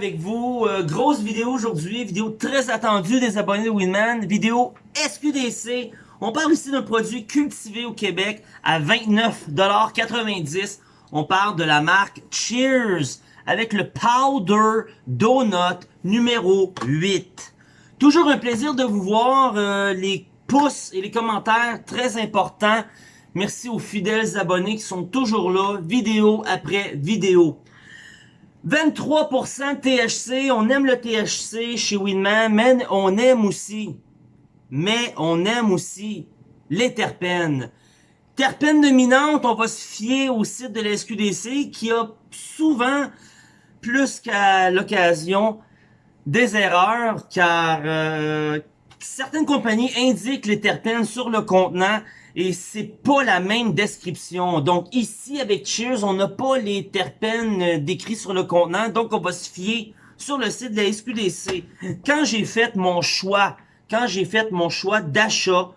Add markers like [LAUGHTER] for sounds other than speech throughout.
avec vous. Euh, grosse vidéo aujourd'hui, vidéo très attendue des abonnés de Winman, vidéo SQDC. On parle ici d'un produit cultivé au Québec à 29,90$. On parle de la marque Cheers avec le Powder Donut numéro 8. Toujours un plaisir de vous voir, euh, les pouces et les commentaires très importants. Merci aux fidèles abonnés qui sont toujours là, vidéo après vidéo. 23% THC, on aime le THC chez Winman, mais on aime aussi, mais on aime aussi les terpènes. Terpènes dominantes, on va se fier au site de la SQDC qui a souvent, plus qu'à l'occasion, des erreurs car euh, certaines compagnies indiquent les terpènes sur le contenant et c'est pas la même description. Donc ici, avec Cheers, on n'a pas les terpènes euh, décrits sur le contenant, donc on va se fier sur le site de la SQDC. Quand j'ai fait mon choix, quand j'ai fait mon choix d'achat,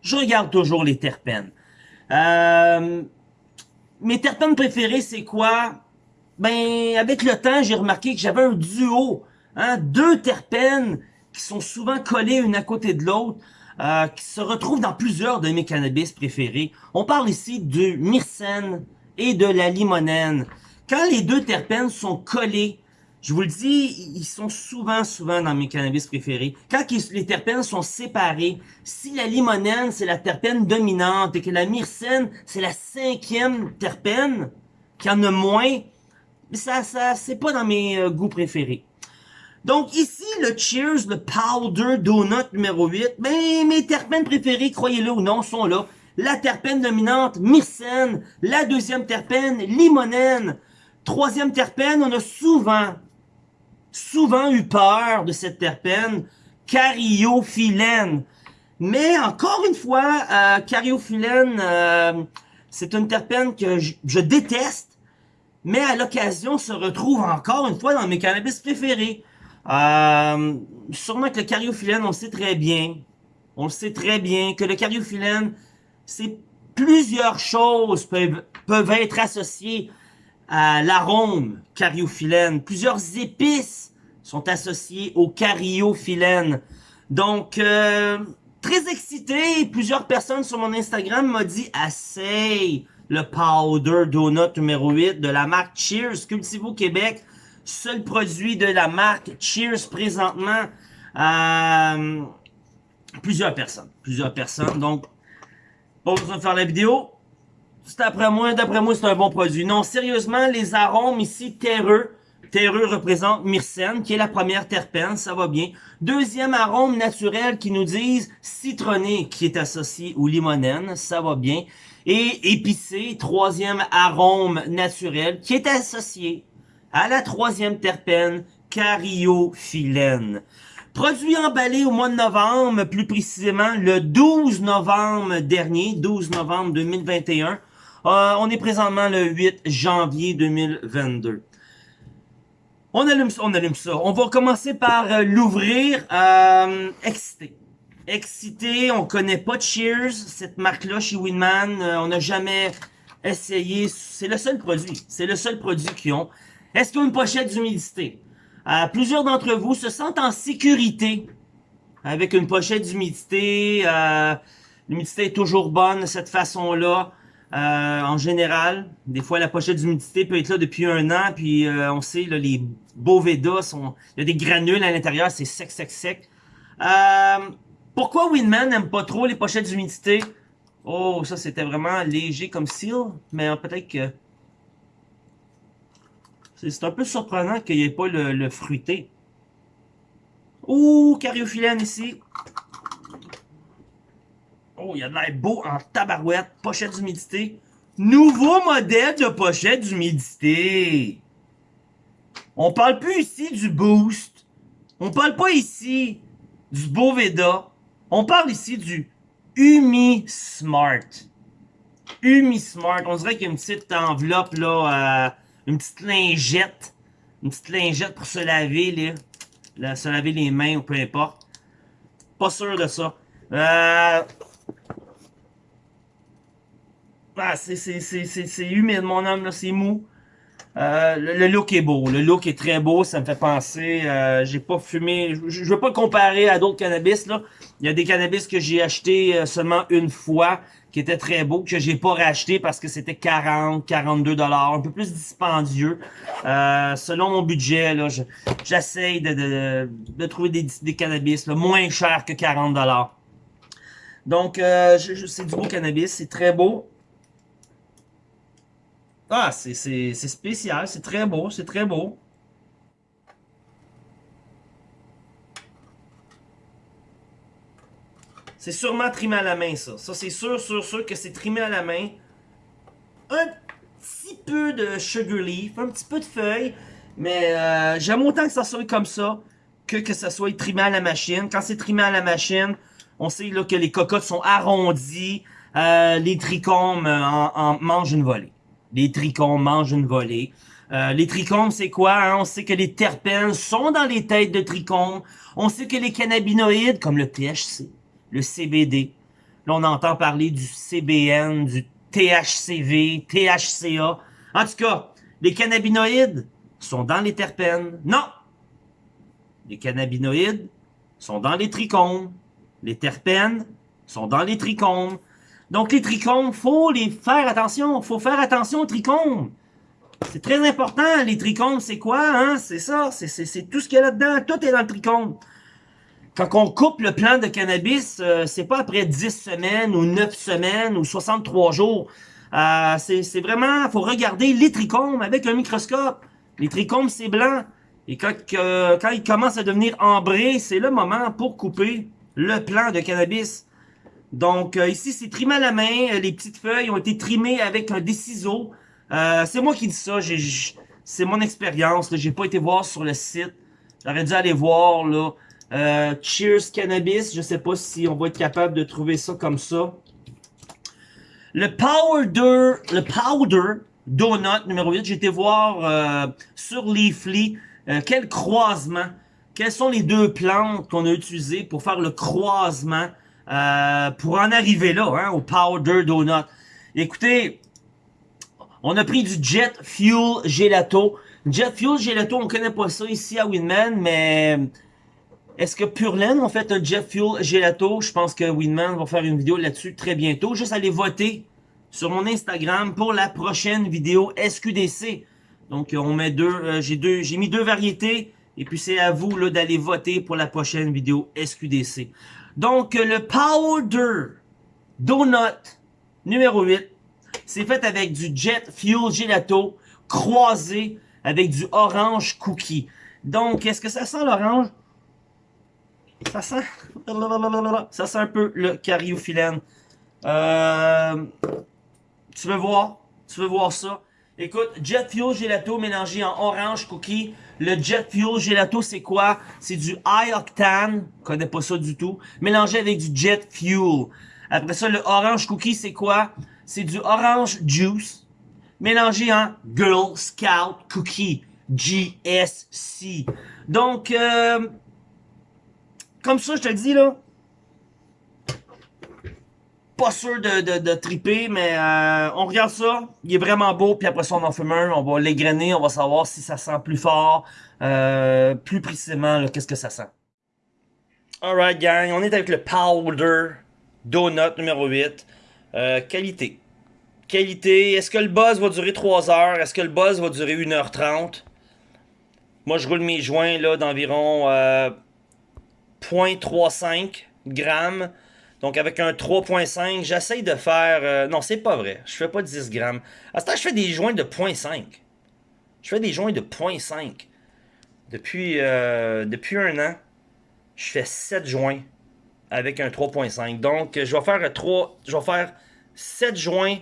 je regarde toujours les terpènes. Euh, mes terpènes préférés, c'est quoi? Ben, avec le temps, j'ai remarqué que j'avais un duo, hein, deux terpènes qui sont souvent collés une à côté de l'autre. Euh, qui se retrouve dans plusieurs de mes cannabis préférés. On parle ici du myrcène et de la limonène. Quand les deux terpènes sont collés, je vous le dis, ils sont souvent, souvent dans mes cannabis préférés. Quand les terpènes sont séparés, si la limonène, c'est la terpène dominante et que la myrcène, c'est la cinquième terpène, qui en a moins, ça, ça, c'est pas dans mes euh, goûts préférés. Donc ici, le Cheers, le Powder Donut numéro 8, ben, mes terpènes préférés, croyez-le ou non, sont là. La terpène dominante, myrcène. La deuxième terpène, limonène. Troisième terpène, on a souvent, souvent eu peur de cette terpène, cariophyllène. Mais encore une fois, euh, cariophyllène, euh, c'est une terpène que je déteste, mais à l'occasion se retrouve encore une fois dans mes cannabis préférés. Euh, sûrement que le cariophyllène, on le sait très bien. On le sait très bien que le cariophyllène, c'est plusieurs choses peuvent, être associées à l'arôme cariophyllène. Plusieurs épices sont associées au cariophyllène. Donc, euh, très excité, plusieurs personnes sur mon Instagram m'ont dit « Assez le powder donut numéro 8 de la marque Cheers Cultivo Québec seul produit de la marque Cheers présentement. Euh, plusieurs personnes. Plusieurs personnes. Donc, pas besoin de faire la vidéo. C'est après moi, d'après moi, c'est un bon produit. Non, sérieusement, les arômes ici, terreux. Terreux représente myrcène, qui est la première terpène, ça va bien. Deuxième arôme naturel qui nous disent citronné, qui est associé au limonène, ça va bien. Et épicé, troisième arôme naturel, qui est associé à la troisième terpène, cariophyllène. Produit emballé au mois de novembre, plus précisément le 12 novembre dernier, 12 novembre 2021. Euh, on est présentement le 8 janvier 2022. On allume ça, on allume ça. On va commencer par euh, l'ouvrir. Euh, excité. Excité, on connaît pas Cheers, cette marque-là chez Winman. Euh, on n'a jamais essayé. C'est le seul produit. C'est le seul produit qu'ils ont. Est-ce qu'il y a une pochette d'humidité? Euh, plusieurs d'entre vous se sentent en sécurité avec une pochette d'humidité. Euh, L'humidité est toujours bonne de cette façon-là. Euh, en général, des fois la pochette d'humidité peut être là depuis un an, puis euh, on sait, là, les Boveda, sont, il y a des granules à l'intérieur, c'est sec, sec, sec. Euh, pourquoi Winman n'aime pas trop les pochettes d'humidité? Oh, ça c'était vraiment léger comme seal, mais peut-être que c'est un peu surprenant qu'il n'y ait pas le, fruité. Ouh, cariophyllène ici. Oh, il y a de l'air beau en tabarouette. Pochette d'humidité. Nouveau modèle de pochette d'humidité. On parle plus ici du Boost. On parle pas ici du Boveda. On parle ici du Umi Smart. Umi Smart. On dirait qu'il y a une petite enveloppe là. Une petite lingette. Une petite lingette pour se laver, là. se laver les mains ou peu importe. Pas sûr de ça. Euh... Ah, c'est humide, mon homme, là. C'est mou. Euh, le, look est beau, le look est très beau, ça me fait penser, euh, j'ai pas fumé, je, je veux pas comparer à d'autres cannabis là. Il y a des cannabis que j'ai acheté euh, seulement une fois, qui étaient très beaux, que j'ai pas racheté parce que c'était 40, 42 dollars, un peu plus dispendieux. selon mon budget là, j'essaye de, de, de, trouver des, des cannabis là, moins chers que 40 dollars. Donc c'est du beau cannabis, c'est très beau. Ah, c'est spécial, c'est très beau, c'est très beau. C'est sûrement trimé à la main, ça. Ça, c'est sûr, sûr, sûr que c'est trimé à la main. Un petit peu de sugar leaf, un petit peu de feuilles. Mais euh, j'aime autant que ça soit comme ça que que ça soit trimé à la machine. Quand c'est trimé à la machine, on sait là, que les cocottes sont arrondies. Euh, les trichomes euh, en mangent une volée les trichomes mangent une volée. Euh, les trichomes, c'est quoi? Hein? On sait que les terpènes sont dans les têtes de trichomes. On sait que les cannabinoïdes, comme le THC, le CBD, là on entend parler du CBN, du THCV, THCA. En tout cas, les cannabinoïdes sont dans les terpènes. Non! Les cannabinoïdes sont dans les trichomes. Les terpènes sont dans les trichomes. Donc, les trichomes, faut les faire attention. faut faire attention aux trichomes. C'est très important. Les trichomes, c'est quoi? Hein? C'est ça. C'est tout ce qu'il y a là-dedans. Tout est dans le trichome. Quand on coupe le plant de cannabis, euh, c'est pas après 10 semaines ou 9 semaines ou 63 jours. Euh, c'est vraiment, faut regarder les trichomes avec un microscope. Les trichomes, c'est blanc. Et quand, quand ils commencent à devenir ambrés, c'est le moment pour couper le plant de cannabis. Donc euh, ici, c'est trimé à la main. Euh, les petites feuilles ont été trimées avec des ciseaux. Euh, c'est moi qui dis ça. C'est mon expérience. J'ai pas été voir sur le site. J'aurais dû aller voir là. Cheers Cannabis. Je sais pas si on va être capable de trouver ça comme ça. Le powder, le powder donut numéro 8. J'ai été voir sur Leafly quel croisement. Quelles sont les deux plantes qu'on a utilisées pour faire le croisement euh, pour en arriver là, hein, au Powder Donut? Écoutez, on a pris du Jet Fuel Gelato. Jet Fuel Gelato, on connaît pas ça ici à Winman, mais est-ce que Purelaine ont fait un Jet Fuel Gelato? Je pense que Winman va faire une vidéo là-dessus très bientôt. Juste aller voter sur mon Instagram pour la prochaine vidéo SQDC. Donc on met deux, euh, j'ai j'ai mis deux variétés et puis c'est à vous d'aller voter pour la prochaine vidéo SQDC. Donc, le Powder Donut numéro 8, c'est fait avec du Jet Fuel Gelato croisé avec du Orange Cookie. Donc, est-ce que ça sent l'orange? Ça sent... Ça sent un peu le cariophyllène. Euh, tu veux voir? Tu veux voir ça? Écoute, Jet Fuel Gelato mélangé en Orange Cookie le Jet Fuel Gelato, c'est quoi? C'est du high octane, connais pas ça du tout, mélangé avec du Jet Fuel. Après ça, le Orange Cookie, c'est quoi? C'est du Orange Juice, mélangé en Girl Scout Cookie, GSC. Donc, euh, comme ça, je te dis, là, pas sûr de, de, triper, mais euh, on regarde ça. Il est vraiment beau, puis après ça, on en fume un. On va l'égrainer, on va savoir si ça sent plus fort, euh, plus précisément, qu'est-ce que ça sent. Alright, gang, on est avec le Powder Donut numéro 8. Euh, qualité. Qualité, est-ce que le buzz va durer 3 heures? Est-ce que le buzz va durer 1h30? Moi, je roule mes joints là d'environ 0.35 grammes. Donc avec un 3.5, j'essaye de faire... Euh, non, c'est pas vrai. Je fais pas 10 grammes. À ce temps, je fais des joints de 0.5. Je fais des joints de 0.5. Depuis, euh, depuis un an, je fais 7 joints avec un 3.5. Donc, je vais faire 3, je vais faire 7 joints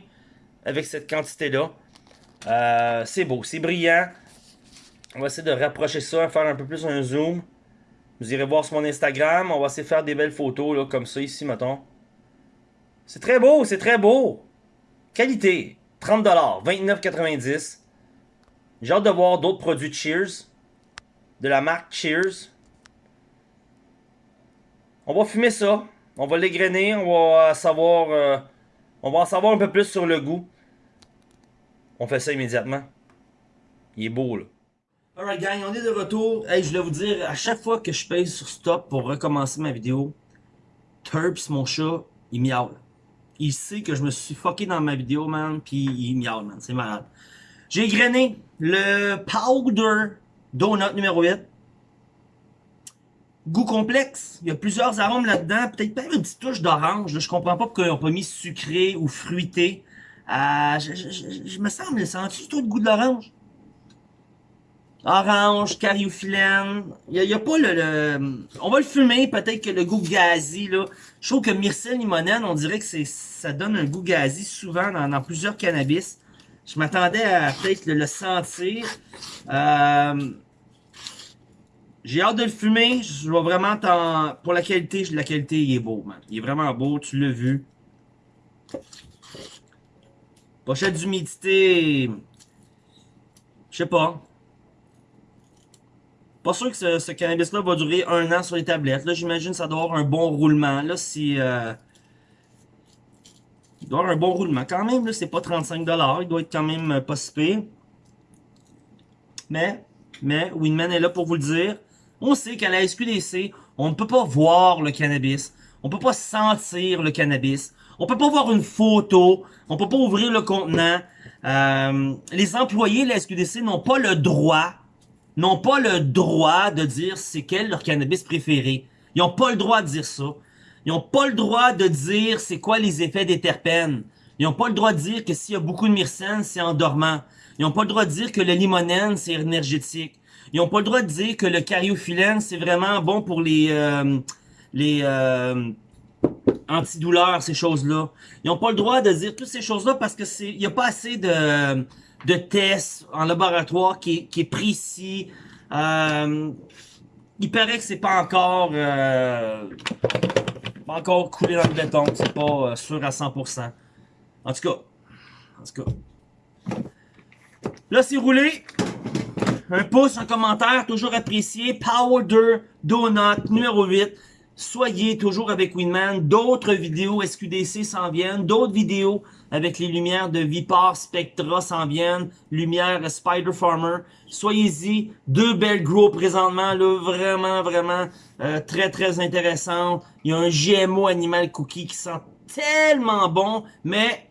avec cette quantité-là. Euh, c'est beau, c'est brillant. On va essayer de rapprocher ça, faire un peu plus un zoom. Vous irez voir sur mon Instagram. On va essayer de faire des belles photos, là, comme ça, ici, mettons. C'est très beau, c'est très beau. Qualité, 30$, 29,90$. J'ai hâte de voir d'autres produits Cheers. De la marque Cheers. On va fumer ça. On va l'égrainer. On va savoir... Euh, on va en savoir un peu plus sur le goût. On fait ça immédiatement. Il est beau, là. Alright gang, on est de retour. Hey, je voulais vous dire, à chaque fois que je pèse sur stop pour recommencer ma vidéo, Turps, mon chat, il miaule. Il sait que je me suis fucké dans ma vidéo, man, puis il miaule, man. C'est malade. J'ai grainé le Powder Donut numéro 8. Goût complexe. Il y a plusieurs arômes là-dedans. Peut-être même une petite touche d'orange. Je comprends pas pourquoi ils n'ont pas mis sucré ou fruité. Euh, je, me semble, sens-tu tout le goût de l'orange? Orange, cariophyllène. Il n'y a, pas le, On va le fumer, peut-être que le goût gazi, là. Je trouve que myrcelle limonène, on dirait que c'est ça donne un goût gazi souvent dans, plusieurs cannabis. Je m'attendais à peut-être le, sentir. Euh, j'ai hâte de le fumer. Je vais vraiment. Pour la qualité, la qualité, il est beau, man. Il est vraiment beau, tu l'as vu. Pochette d'humidité... Je sais pas. Pas sûr que ce, ce cannabis-là va durer un an sur les tablettes. Là, j'imagine ça doit avoir un bon roulement. Là, si... Euh, il doit avoir un bon roulement. Quand même, là, c'est pas 35$. Il doit être quand même euh, pas si pire. Mais, mais, Winman est là pour vous le dire. On sait qu'à la SQDC, on ne peut pas voir le cannabis. On ne peut pas sentir le cannabis. On peut pas voir une photo. On peut pas ouvrir le contenant. Euh, les employés de la SQDC n'ont pas le droit, n'ont pas le droit de dire c'est quel leur cannabis préféré. Ils n'ont pas le droit de dire ça. Ils n'ont pas le droit de dire c'est quoi les effets des terpènes. Ils n'ont pas le droit de dire que s'il y a beaucoup de myrcène, c'est endormant. Ils n'ont pas le droit de dire que le limonène, c'est énergétique. Ils n'ont pas le droit de dire que le cariophyllène, c'est vraiment bon pour les euh, les euh, antidouleurs, ces choses-là. Ils n'ont pas le droit de dire toutes ces choses-là parce que c'est il n'y a pas assez de, de tests en laboratoire qui, qui est précis. Euh, il paraît que c'est pas encore euh, pas encore coulé dans le béton, c'est pas euh, sûr à 100%. En tout cas, en tout cas. Là, c'est roulé. Un pouce, un commentaire, toujours apprécié. Powder Donut numéro 8. Soyez toujours avec Winman. D'autres vidéos SQDC s'en viennent. D'autres vidéos avec les lumières de Vipar Spectra s'en viennent. Lumière Spider Farmer. Soyez-y. Deux belles gros présentement. Là, vraiment, vraiment euh, très, très intéressant. Il y a un GMO Animal Cookie qui sent tellement bon. Mais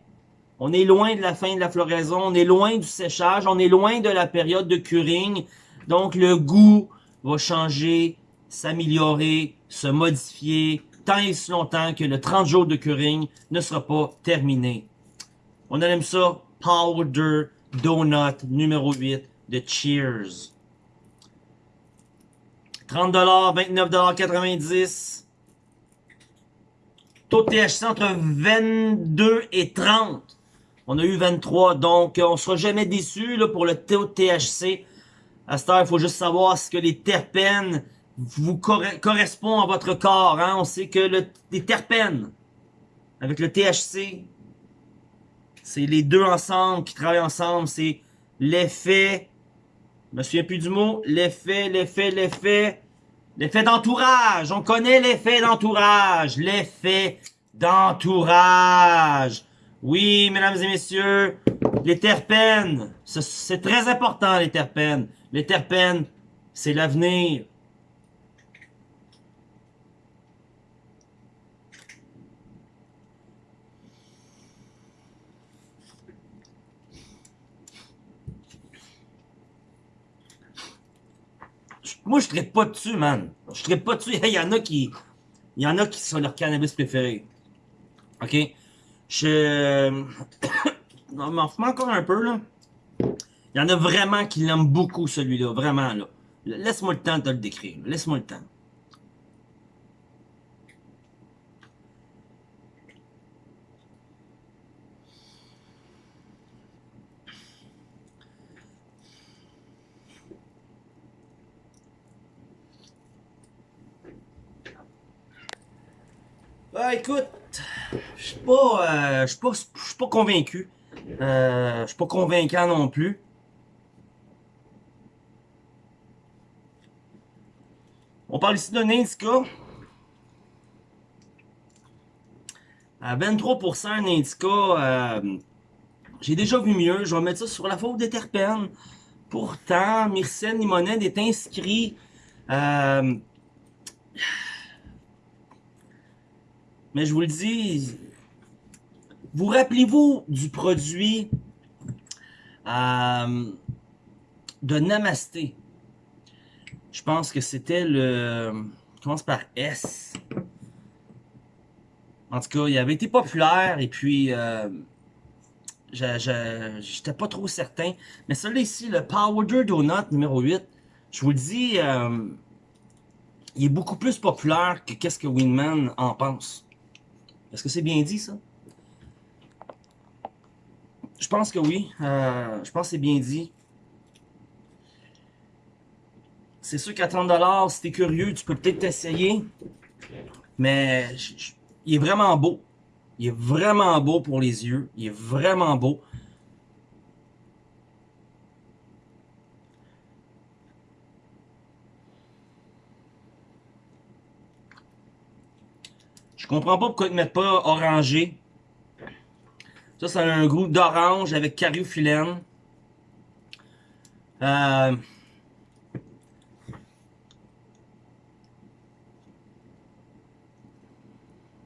on est loin de la fin de la floraison, on est loin du séchage, on est loin de la période de curing. Donc le goût va changer, s'améliorer, se modifier, tant et si longtemps que le 30 jours de curing ne sera pas terminé. On aime ça, Powder Donut numéro 8 de Cheers. 30$, 29,90$. Taux de THC entre 22 et 30. On a eu 23, donc on sera jamais déçu pour le taux de THC. À cette heure, il faut juste savoir ce que les terpènes vous correspondent à votre corps. Hein? On sait que le, les terpènes, avec le THC, c'est les deux ensemble qui travaillent ensemble. C'est l'effet, je me souviens plus du mot, l'effet, l'effet, l'effet, l'effet d'entourage. On connaît l'effet d'entourage. L'effet d'entourage. Oui, mesdames et messieurs, les terpènes, c'est très important les terpènes. Les terpènes, c'est l'avenir. Moi, je traite pas dessus, man. Je traite pas dessus. Il y en a qui... Il y en a qui sont leur cannabis préféré. OK? Je... [COUGHS] non, m'en encore un peu, là. Il y en a vraiment qui l'aiment beaucoup, celui-là. Vraiment, là. Laisse-moi le temps de te le décrire. Laisse-moi le temps. Bah, écoute, je suis pas, euh, je suis pas, pas convaincu. Euh, je suis pas convaincant non plus. On parle ici d'un indica. À 23% un indica, euh, j'ai déjà vu mieux. Je vais mettre ça sur la faute des terpènes. pourtant, Myrcène Limonène est inscrit... Euh, mais je vous le dis, vous rappelez-vous du produit euh, de Namasté? Je pense que c'était le... commence par S. En tout cas, il avait été populaire et puis... Euh, J'étais pas trop certain. Mais celui-là ici, le Powder Donut numéro 8, je vous le dis, euh, il est beaucoup plus populaire que qu'est-ce que Winman en pense. Est-ce que c'est bien dit, ça? Je pense que oui. Euh, je pense que c'est bien dit. C'est sûr qu'à 30$, si t'es curieux, tu peux peut-être t'essayer. Mais il est vraiment beau. Il est vraiment beau pour les yeux. Il est vraiment beau. Comprends pas pourquoi ils ne mettent pas orangé. Ça, c'est un goût d'orange avec cariophyllène. Euh,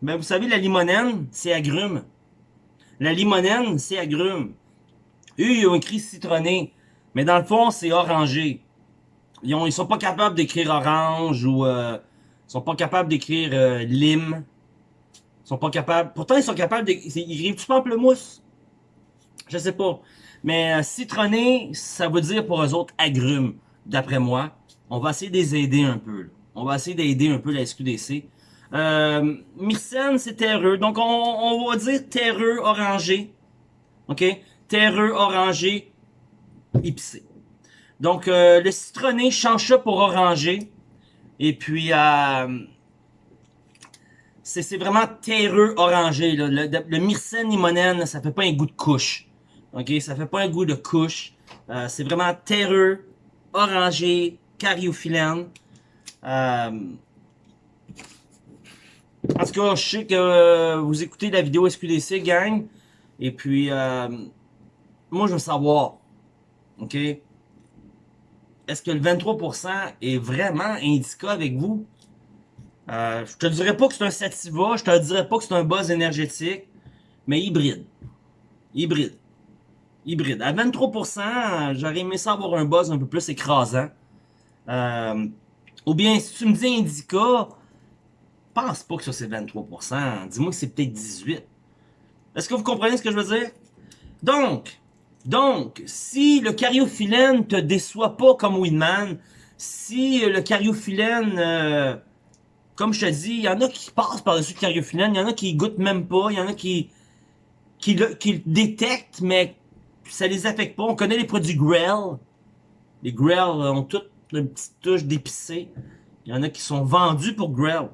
Ben, vous savez, la limonène, c'est agrume. La limonène, c'est agrume. Eux, ils ont écrit citronné. Mais dans le fond, c'est orangé. Ils, ont, ils sont pas capables d'écrire orange ou... Euh, ils sont pas capables d'écrire euh, lime. Ils sont pas capables... Pourtant, ils sont capables d'écrire... Ils écrivent du pamplemousse. Je sais pas. Mais euh, citronné, ça veut dire pour eux autres agrumes, d'après moi. On va essayer de les aider un peu. On va essayer d'aider un peu la SQDC. Euh, Myrcène, c'est terreux. Donc, on, va dire terreux orangé. OK? Terreux orangé épicé. Donc, euh, le citronné change ça pour orangé. Et puis, euh, c'est vraiment terreux orangé. Le, myrcène limonène, ça fait pas un goût de couche. OK? Ça fait pas un goût de couche. Euh, c'est vraiment terreux, orangé, cariophyllène. Euh, en tout cas, je sais que euh, vous écoutez la vidéo SQDC, gang. Et puis, moi, je veux savoir, OK? Est-ce que le 23% est vraiment indica avec vous? Euh, je te dirais pas que c'est un sativa, je te dirais pas que c'est un buzz énergétique, mais hybride. Hybride. Hybride. À 23%, j'aurais aimé ça avoir un buzz un peu plus écrasant. Euh, ou bien, si tu me dis indica, pense pas que ça c'est 23%. Dis-moi que c'est peut-être 18%. Est-ce que vous comprenez ce que je veux dire? Donc, donc, si le cariophyllène te déçoit pas comme Winman, si le cariophyllène, euh, comme je te dis, il y en a qui passent par-dessus le cariophyllène, il y en a qui goûtent même pas, il y en a qui, le, détectent, mais ça les affecte pas. On connaît les produits Grell. Les Grell ont toutes une petite touche d'épicé. Il y en a qui sont vendus pour Grell.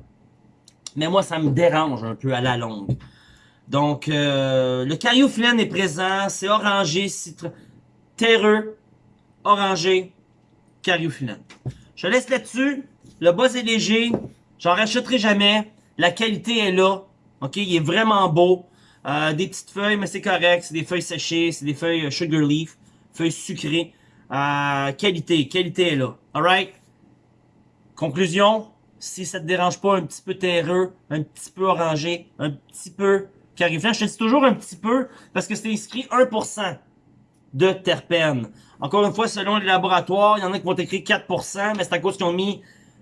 Mais moi, ça me dérange un peu à la longue. Donc, euh, le cariophyllène est présent. C'est orangé, citron, terreux, orangé, cariophyllène. Je laisse là-dessus. Le bas est léger. J'en rachèterai jamais. La qualité est là. OK, il est vraiment beau. Euh, des petites feuilles, mais c'est correct. C'est des feuilles séchées. C'est des feuilles euh, sugar leaf. Feuilles sucrées. Euh, qualité. Qualité est là. Alright? Conclusion si ça te dérange pas un petit peu terreux, un petit peu orangé, un petit peu cariflant. Je te dis toujours un petit peu parce que c'est inscrit 1% de terpènes. Encore une fois, selon les laboratoires, il y en a qui vont écrire 4%, mais c'est à cause qu'ils ont mis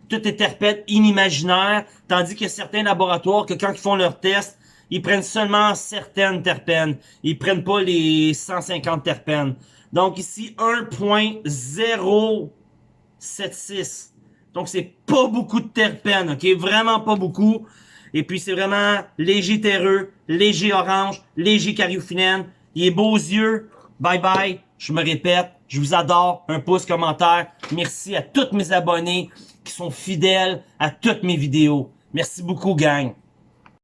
toutes les terpènes inimaginaires, tandis a certains laboratoires que quand ils font leurs tests, ils prennent seulement certaines terpènes. Ils prennent pas les 150 terpènes. Donc ici, 1.076 donc, c'est pas beaucoup de terpènes, ok? Vraiment pas beaucoup. Et puis, c'est vraiment léger terreux, léger orange, léger cariophyllène. Il est beaux yeux. Bye bye. Je me répète, je vous adore. Un pouce, commentaire. Merci à tous mes abonnés qui sont fidèles à toutes mes vidéos. Merci beaucoup, gang.